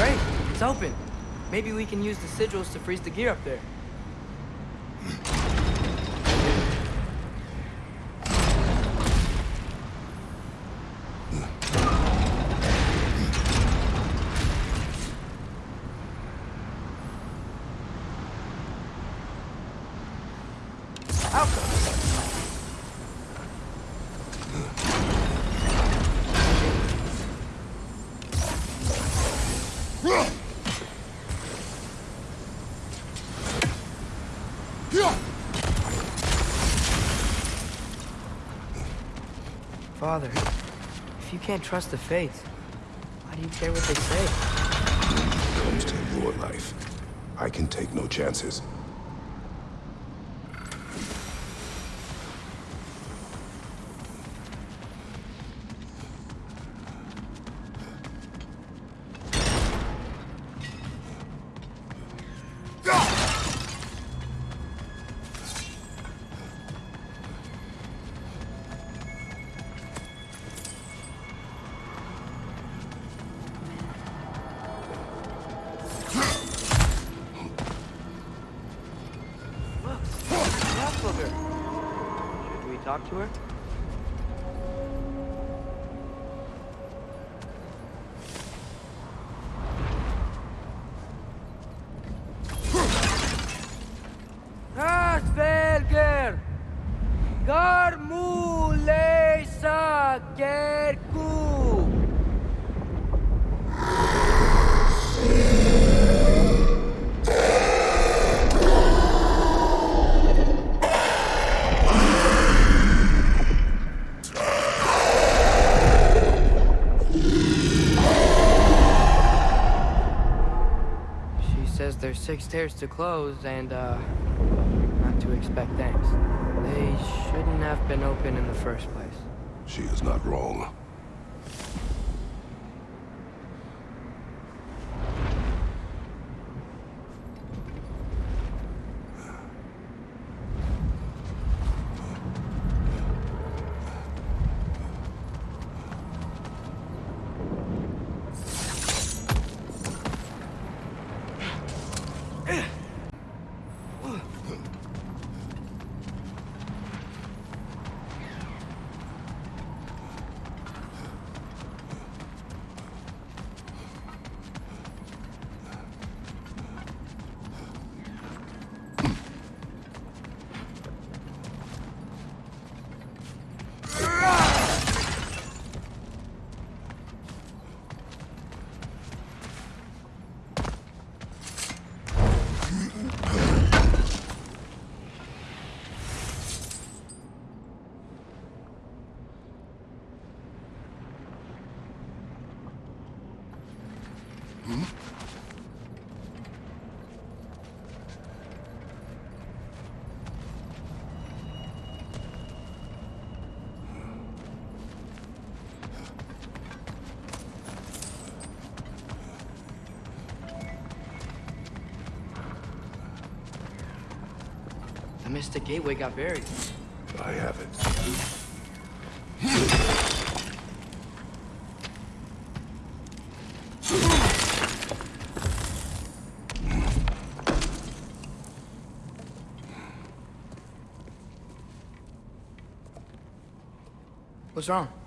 Great, it's open. Maybe we can use the sigils to freeze the gear up there. If you can't trust the fates, why do you care what they say? When it comes to your life, I can take no chances. Talk to her? Six stairs to close and, uh, not to expect thanks. They shouldn't have been open in the first place. She is not wrong. The Gateway got buried. I have it. What's wrong?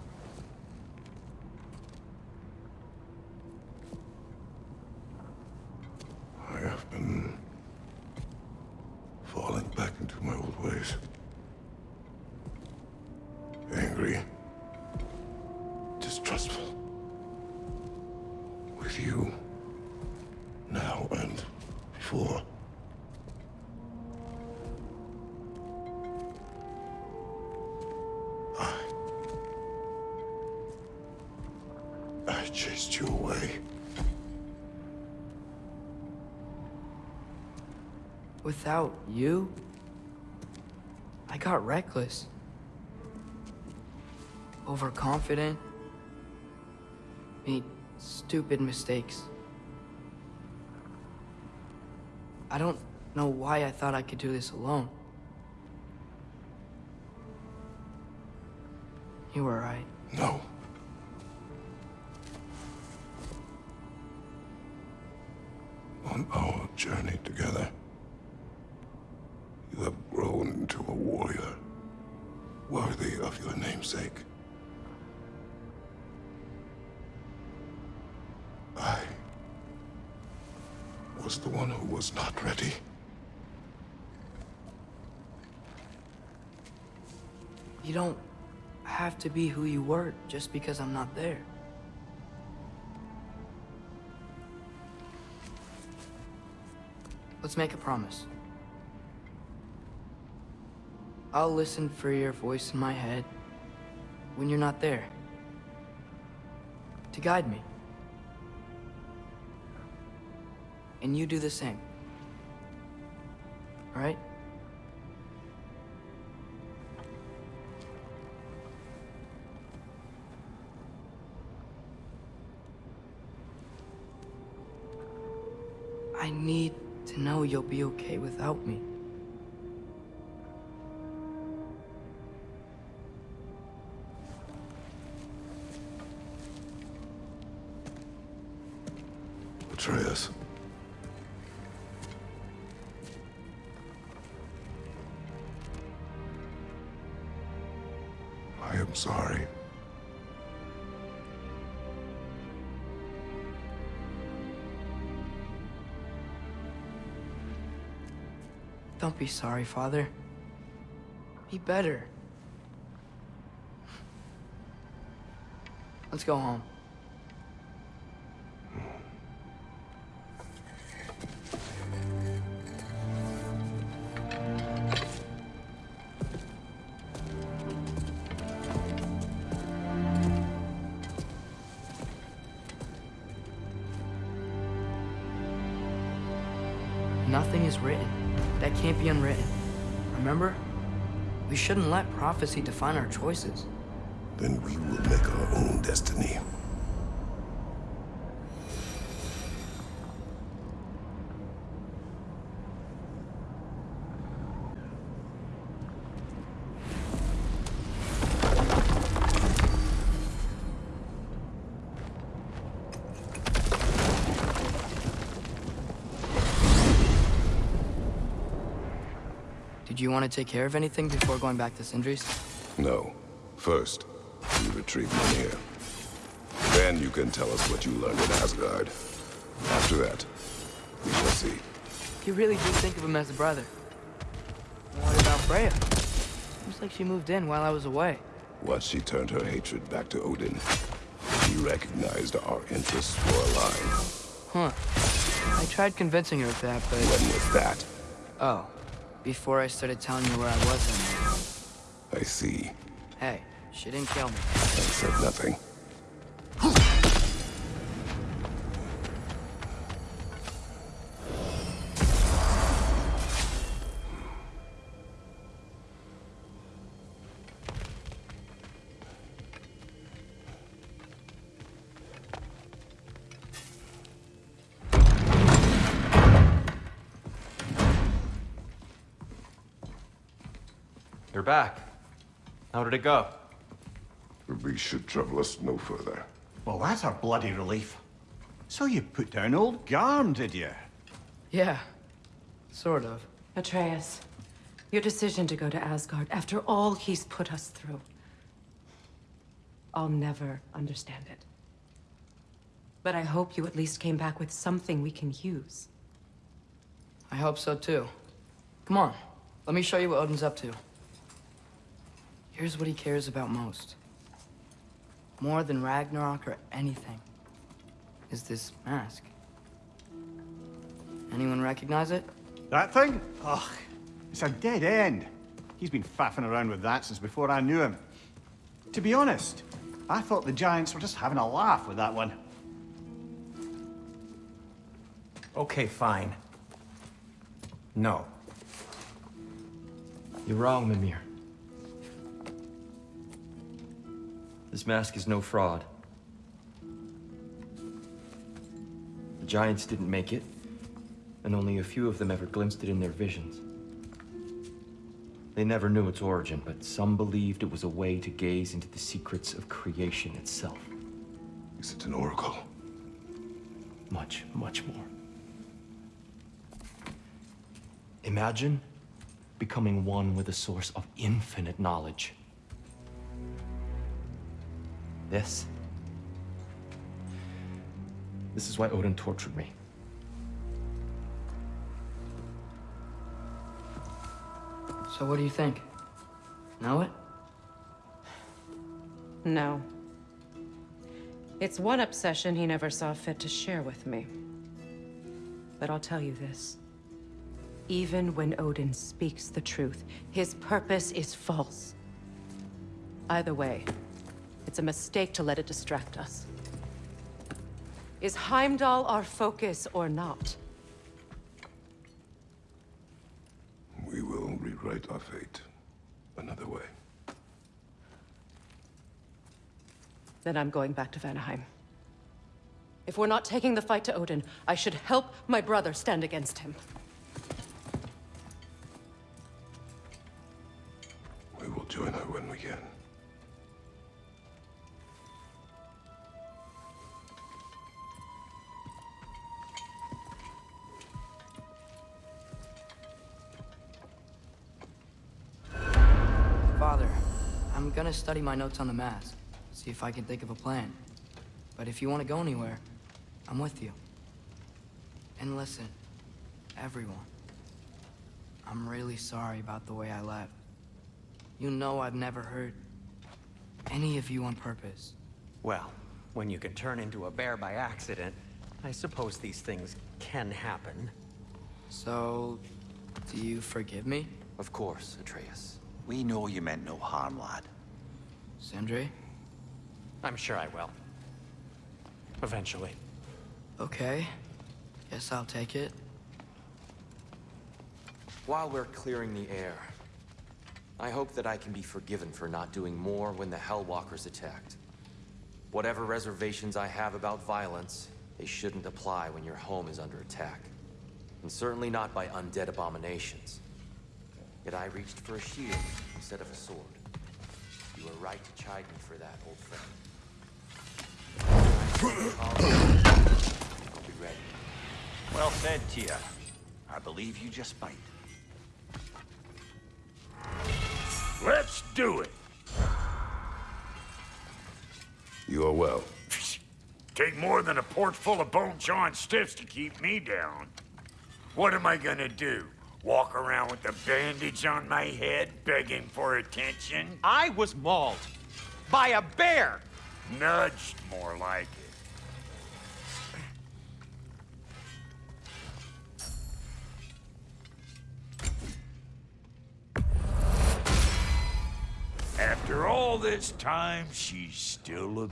Chased you away. Without you, I got reckless. Overconfident. Made stupid mistakes. I don't know why I thought I could do this alone. You were right. No. Was the one who was not ready. You don't have to be who you were just because I'm not there. Let's make a promise. I'll listen for your voice in my head when you're not there. To guide me. And you do the same. All right? I need to know you'll be okay without me. Atreus. Sorry. Don't be sorry, Father. Be better. Let's go home. Nothing is written. That can't be unwritten. Remember? We shouldn't let prophecy define our choices. Then we will make our own destiny. Take care of anything before going back to Sindri's? No. First, you retrieve Mimir. Then you can tell us what you learned in Asgard. After that, we shall see. You really do think of him as a brother. What about Freya? Seems like she moved in while I was away. Once she turned her hatred back to Odin, she recognized our interests were aligned. Huh. I tried convincing her of that, but... When was that? Oh. Before I started telling you where I was I see. Hey, she didn't kill me. I said nothing. You're back. How did it go? The beast should trouble us no further. Well, that's a bloody relief. So you put down old Garm, did you? Yeah. Sort of. Atreus, your decision to go to Asgard after all he's put us through. I'll never understand it. But I hope you at least came back with something we can use. I hope so too. Come on. Let me show you what Odin's up to. Here's what he cares about most. More than Ragnarok or anything. is this mask. Anyone recognize it? That thing? Ugh, it's a dead end. He's been faffing around with that since before I knew him. To be honest, I thought the Giants were just having a laugh with that one. Okay, fine. No. You're wrong, Mimir. This mask is no fraud. The Giants didn't make it, and only a few of them ever glimpsed it in their visions. They never knew its origin, but some believed it was a way to gaze into the secrets of creation itself. Is it an oracle? Much, much more. Imagine becoming one with a source of infinite knowledge. This. This is why Odin tortured me. So what do you think? Know it? No. It's one obsession he never saw fit to share with me. But I'll tell you this. Even when Odin speaks the truth, his purpose is false. Either way, it's a mistake to let it distract us. Is Heimdall our focus or not? We will rewrite our fate another way. Then I'm going back to Vanaheim. If we're not taking the fight to Odin, I should help my brother stand against him. Gonna study my notes on the mask. See if I can think of a plan. But if you want to go anywhere, I'm with you. And listen, everyone. I'm really sorry about the way I left. You know I've never hurt any of you on purpose. Well, when you can turn into a bear by accident, I suppose these things can happen. So, do you forgive me, Of course, Atreus. We know you meant no harm, lad. Sindri? I'm sure I will. Eventually. Okay. Guess I'll take it. While we're clearing the air, I hope that I can be forgiven for not doing more when the Hellwalkers attacked. Whatever reservations I have about violence, they shouldn't apply when your home is under attack. And certainly not by undead abominations. Yet I reached for a shield instead of a sword. You were right to chide me for that, old friend. I'll be ready. Well said, Tyr. I believe you just might. Let's do it. You are well. Take more than a port full of bone-chawing stiffs to keep me down. What am I gonna do? Walk around with a bandage on my head, begging for attention? I was mauled by a bear! Nudged, more like it. After all this time, she's still a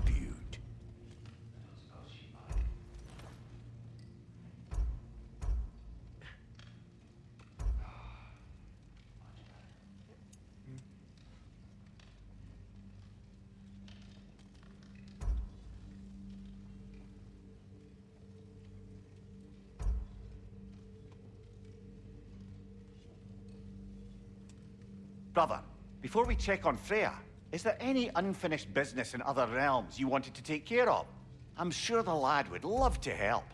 Brother, before we check on Freya, is there any unfinished business in other realms you wanted to take care of? I'm sure the lad would love to help.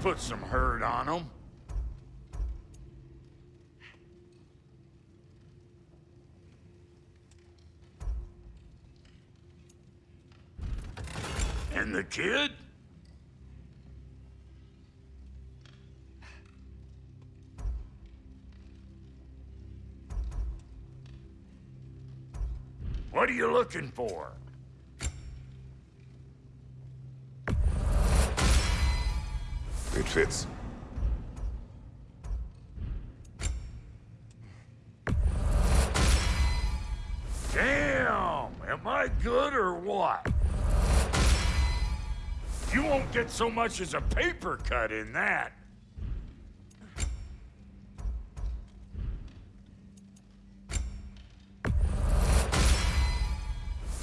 Put some hurt on them. And the kid? What are you looking for? It fits. Damn! Am I good or what? You won't get so much as a paper cut in that.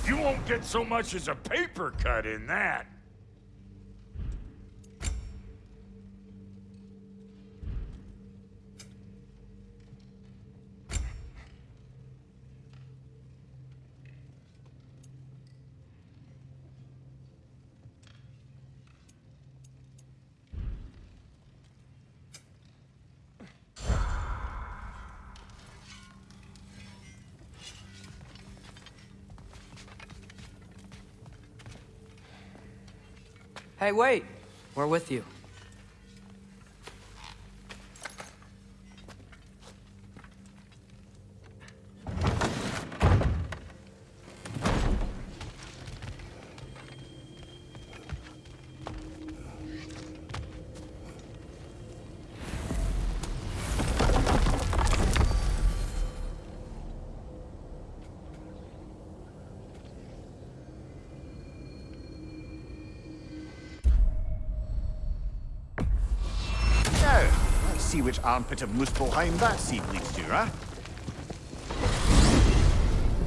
You won't get so much as a paper cut in that. Hey, wait! We're with you. Which armpit of Muspelheim that seed leads to, huh?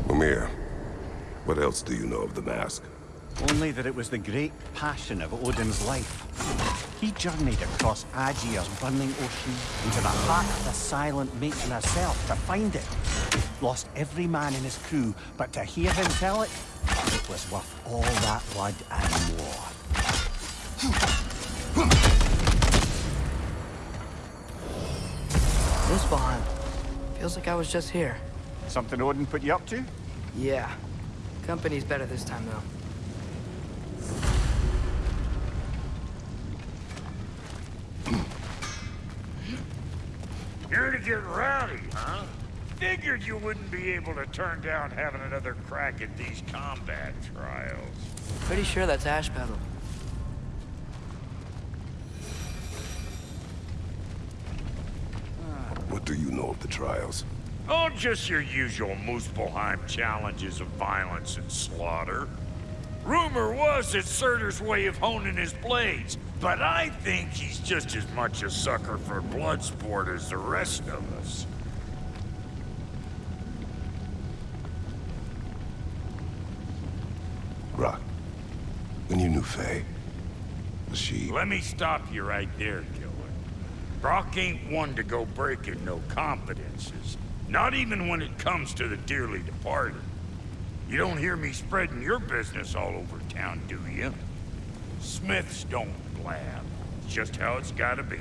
Mimir, what else do you know of the mask? Only that it was the great passion of Odin's life. He journeyed across Aegir's burning ocean into the heart of the silent matron herself to find it. Lost every man in his crew, but to hear him tell it, it was worth all that blood and more. Muspelheim. Feels like I was just here. Something Odin put you up to? Yeah. Company's better this time, though. Here to get rowdy, huh? Figured you wouldn't be able to turn down having another crack at these combat trials. Pretty sure that's Ashpedal. What do you know of the trials? Oh, just your usual Muspelheim challenges of violence and slaughter. Rumor was it's Surtur's way of honing his blades, but I think he's just as much a sucker for blood sport as the rest of us. Brock, when you knew Faye, was she... Let me stop you right there, killer. Brock ain't one to go breaking no confidences. Not even when it comes to the dearly departed. You don't hear me spreading your business all over town, do you? Smiths don't blab. It's just how it's gotta be.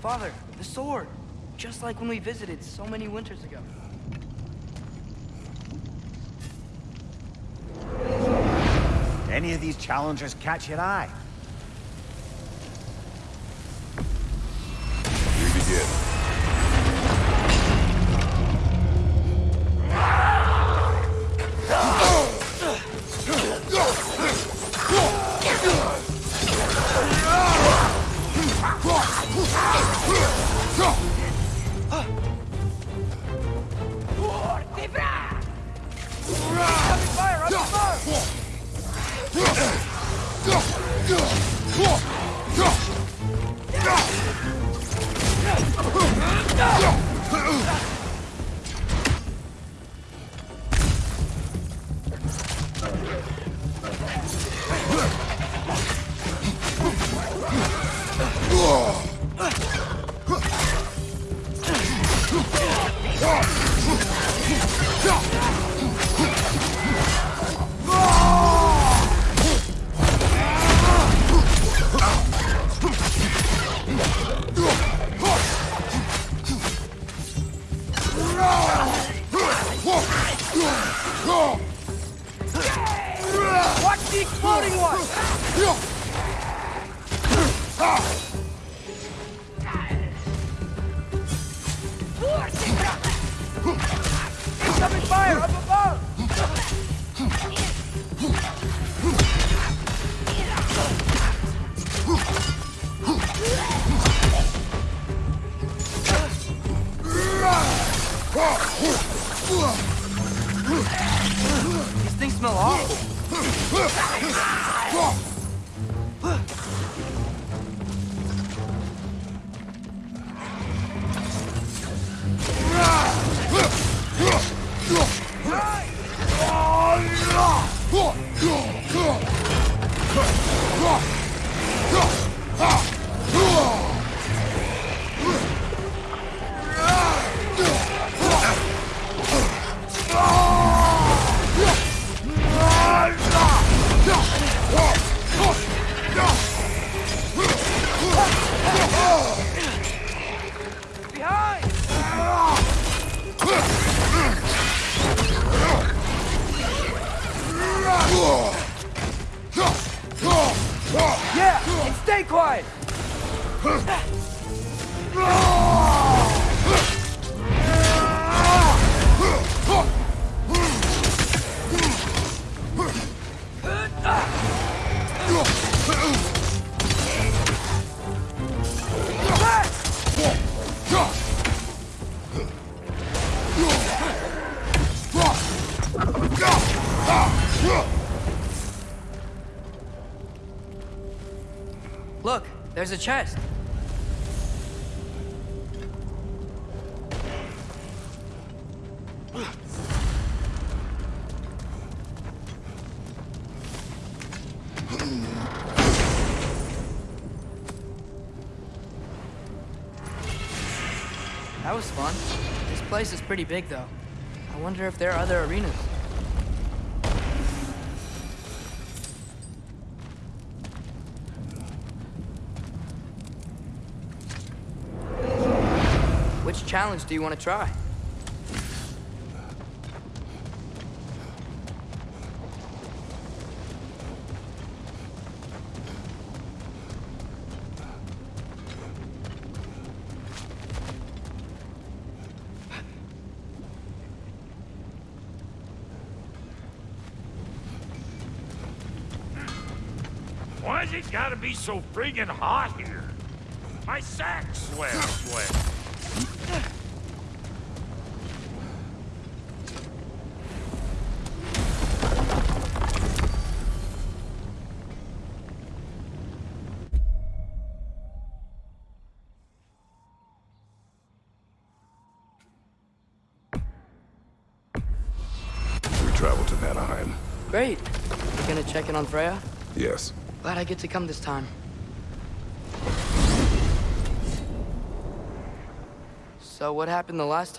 Father, the sword! Just like when we visited so many winters ago. Any of these challengers catch your eye? Ah! The exploding one! Fire up above! These things smell awful. Look, there's a chest. That was fun. This place is pretty big, though. I wonder if there are other arenas. Which challenge do you want to try? Why's it gotta be so friggin' hot here? My sack swells sweat. On Freya? Yes. Glad I get to come this time. So what happened the last time?